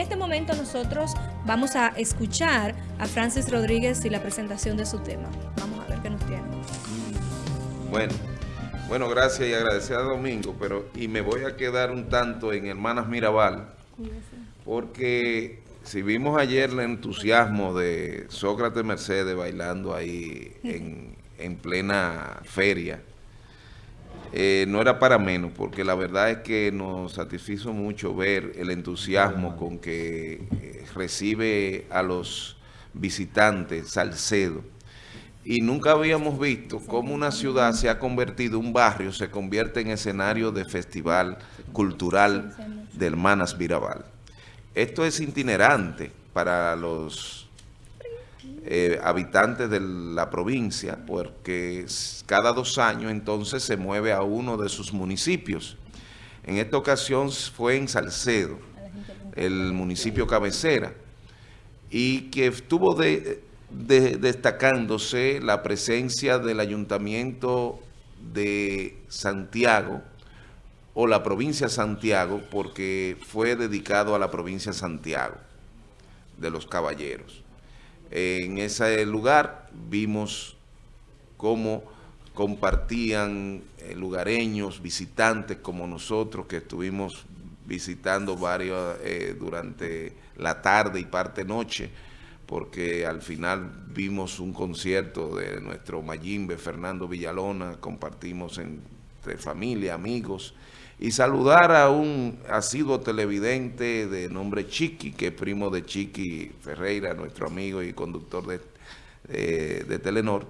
este momento nosotros vamos a escuchar a Francis Rodríguez y la presentación de su tema. Vamos a ver qué nos tiene. Bueno, bueno, gracias y agradecer a Domingo, pero y me voy a quedar un tanto en Hermanas Mirabal, porque si vimos ayer el entusiasmo de Sócrates Mercedes bailando ahí en, en plena feria, eh, no era para menos, porque la verdad es que nos satisfizo mucho ver el entusiasmo con que eh, recibe a los visitantes Salcedo. Y nunca habíamos visto cómo una ciudad se ha convertido, un barrio se convierte en escenario de festival cultural de Hermanas Mirabal. Esto es itinerante para los eh, habitantes de la provincia, porque cada dos años entonces se mueve a uno de sus municipios. En esta ocasión fue en Salcedo, el municipio cabecera, y que estuvo destacándose la presencia del ayuntamiento de Santiago, o la provincia de Santiago, porque fue dedicado a la provincia de Santiago, de los caballeros. En ese lugar vimos cómo compartían eh, lugareños, visitantes como nosotros que estuvimos visitando varios eh, durante la tarde y parte noche, porque al final vimos un concierto de nuestro Mayimbe, Fernando Villalona, compartimos entre familia, amigos, y saludar a un asiduo televidente de nombre Chiqui, que es primo de Chiqui Ferreira, nuestro amigo y conductor de, de Telenor,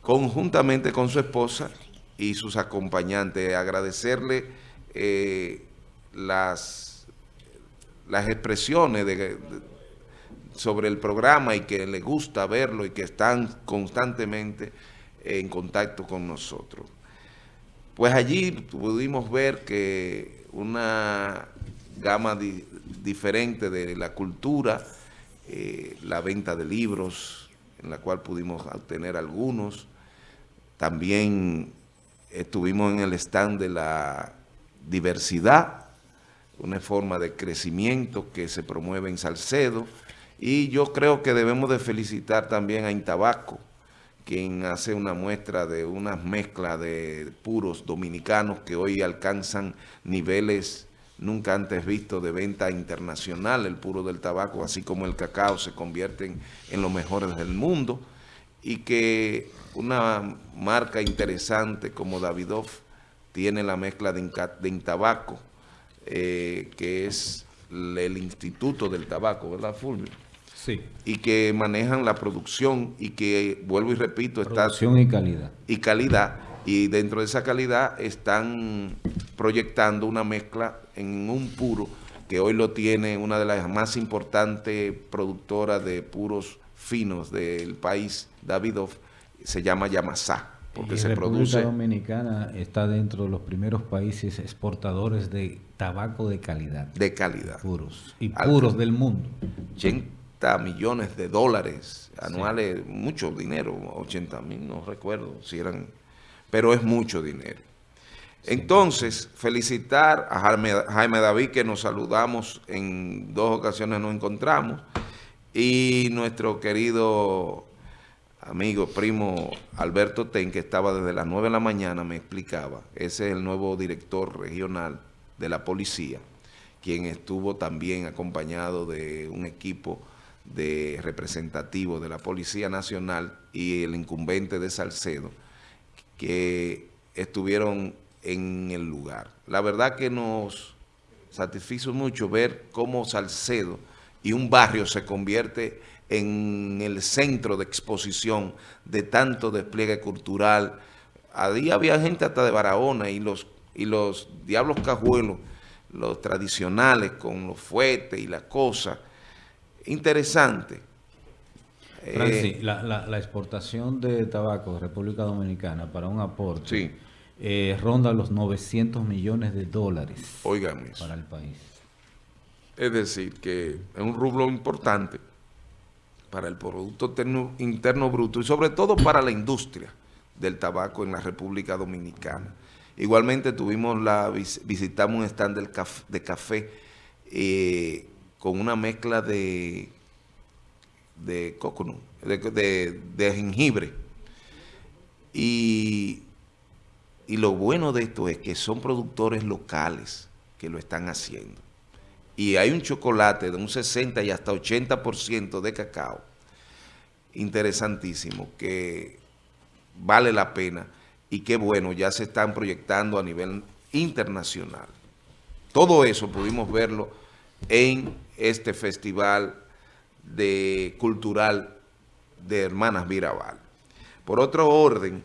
conjuntamente con su esposa y sus acompañantes. Agradecerle eh, las, las expresiones sobre el programa y que le gusta verlo y que están constantemente en contacto con nosotros. Pues allí pudimos ver que una gama diferente de la cultura, eh, la venta de libros, en la cual pudimos obtener algunos. También estuvimos en el stand de la diversidad, una forma de crecimiento que se promueve en Salcedo. Y yo creo que debemos de felicitar también a Intabaco, quien hace una muestra de unas mezclas de puros dominicanos que hoy alcanzan niveles nunca antes vistos de venta internacional. El puro del tabaco, así como el cacao, se convierten en los mejores del mundo y que una marca interesante como Davidoff tiene la mezcla de, Intabaco, eh, que es el Instituto del Tabaco, ¿verdad, Fulvio? Y que manejan la producción y que, vuelvo y repito, producción y calidad. Y calidad. Y dentro de esa calidad están proyectando una mezcla en un puro que hoy lo tiene una de las más importantes productoras de puros finos del país, Davidoff, se llama Yamasá. Porque se República Dominicana está dentro de los primeros países exportadores de tabaco de calidad. De calidad. Puros. Y puros del mundo millones de dólares anuales, mucho dinero, 80 mil, no recuerdo si eran, pero es mucho dinero. Entonces, felicitar a Jaime, David, que nos saludamos, en dos ocasiones nos encontramos, y nuestro querido amigo, primo Alberto Ten, que estaba desde las 9 de la mañana, me explicaba, ese es el nuevo director regional de la policía, quien estuvo también acompañado de un equipo de representativo de la Policía Nacional y el incumbente de Salcedo, que estuvieron en el lugar. La verdad que nos satisfizo mucho ver cómo Salcedo y un barrio se convierte en el centro de exposición de tanto despliegue cultural. Ahí había gente hasta de Barahona y los, y los diablos cajuelos, los tradicionales con los fuetes y las cosas, interesante. Francis, eh, la, exportación de tabaco de República Dominicana para un aporte eh, ronda los 900 millones de dólares para el país. Es decir, que es un rublo importante para el Producto Interno, Bruto y sobre todo para la industria del tabaco en la República Dominicana. Igualmente tuvimos la visitamos un stand del de café eh, con una mezcla de, de de, jengibre. Y, y lo bueno de esto es que son productores locales que lo están haciendo. Y hay un chocolate de un 60 y hasta 80% de cacao interesantísimo que vale la pena y que bueno, ya se están proyectando a nivel internacional. Todo eso pudimos verlo en este festival de cultural de Hermanas Mirabal. Por otro orden,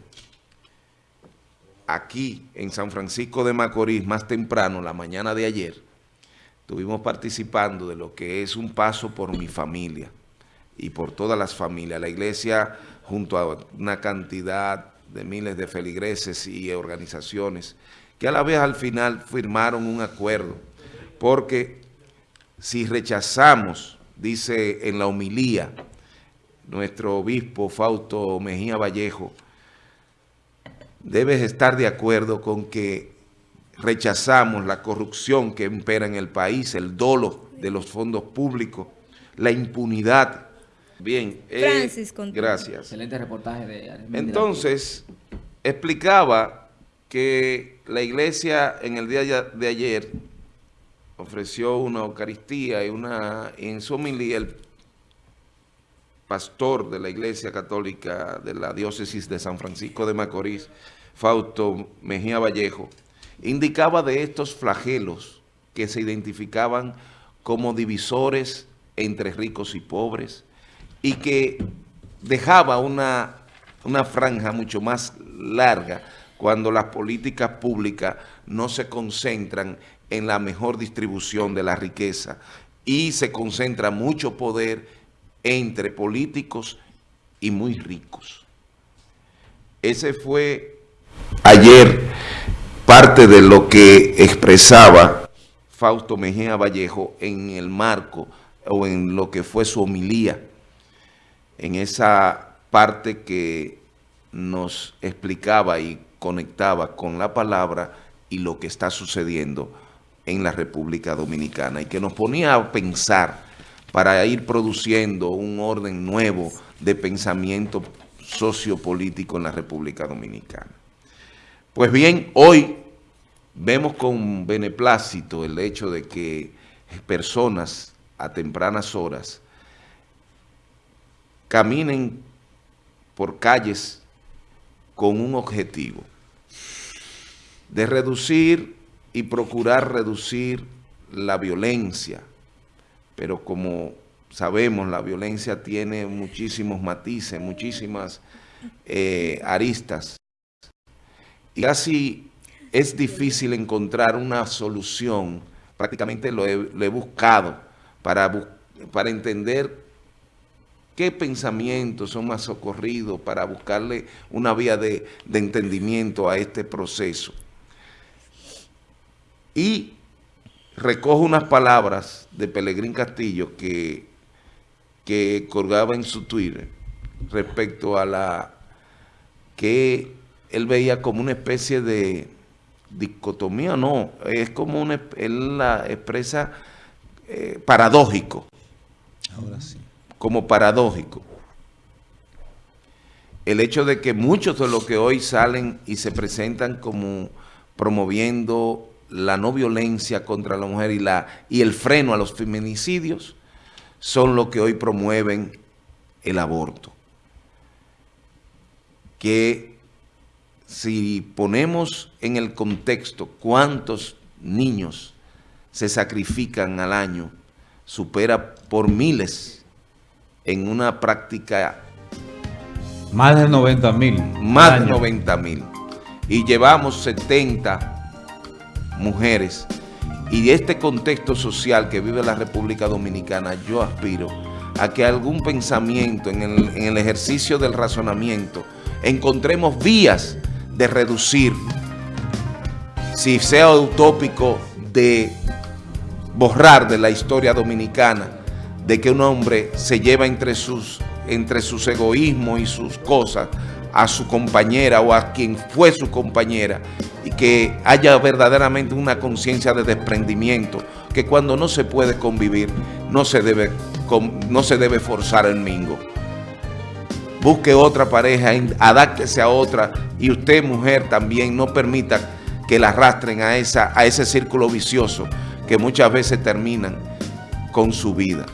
aquí en San Francisco de Macorís, más temprano, la mañana de ayer, estuvimos participando de lo que es un paso por mi familia y por todas las familias. La iglesia, junto a una cantidad de miles de feligreses y organizaciones, que a la vez al final firmaron un acuerdo, porque si rechazamos, dice en la homilía, nuestro obispo Fausto Mejía Vallejo, debes estar de acuerdo con que rechazamos la corrupción que impera en el país, el dolo de los fondos públicos, la impunidad. Bien, eh, Francis, gracias. Excelente reportaje de Entonces, explicaba que la iglesia en el día de ayer ofreció una Eucaristía y una en su homilía el pastor de la iglesia católica de la diócesis de San Francisco de Macorís, Fausto Mejía Vallejo, indicaba de estos flagelos que se identificaban como divisores entre ricos y pobres, y que dejaba una, franja mucho más larga cuando las políticas públicas no se concentran en la mejor distribución de la riqueza y se concentra mucho poder entre políticos y muy ricos. Ese fue ayer parte de lo que expresaba Fausto Mejía Vallejo en el marco o en lo que fue su homilía en esa parte que nos explicaba y conectaba con la palabra y lo que está sucediendo en la República Dominicana y que nos ponía a pensar para ir produciendo un orden nuevo de pensamiento sociopolítico en la República Dominicana. Pues bien, hoy vemos con beneplácito el hecho de que personas a tempranas horas caminen por calles con un objetivo de reducir y procurar reducir la violencia, pero como sabemos la violencia tiene muchísimos matices, muchísimas eh, aristas. Y casi es difícil encontrar una solución, prácticamente lo he, buscado para, para entender qué pensamientos son más socorridos para buscarle una vía de, entendimiento a este proceso. Y recojo unas palabras de Pelegrín Castillo que, que colgaba en su Twitter respecto a la que él veía como una especie de dicotomía, no, es como una, él la expresa eh, paradójico. Ahora sí como paradójico. El hecho de que muchos de los que hoy salen y se presentan como promoviendo la no violencia contra la mujer y, la, y el freno a los feminicidios son los que hoy promueven el aborto. Que si ponemos en el contexto cuántos niños se sacrifican al año, supera por miles en una práctica... Más de 90 mil. Más de 90 mil. Y llevamos 70 mujeres. Y este contexto social que vive la República Dominicana, yo aspiro a que algún pensamiento en el, en el ejercicio del razonamiento encontremos vías de reducir, si sea utópico, de borrar de la historia dominicana de que un hombre se lleva entre sus, entre sus egoísmos y sus cosas a su compañera o a quien fue su compañera y que haya verdaderamente una conciencia de desprendimiento, que cuando no se puede convivir, no se debe, no se debe forzar el mingo. Busque otra pareja, adáctese a otra y usted, mujer, también no permita que la arrastren a, esa, a ese círculo vicioso que muchas veces terminan con su vida.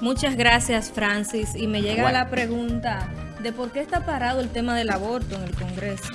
Muchas gracias, Francis. Y me llega la pregunta de por qué está parado el tema del aborto en el Congreso.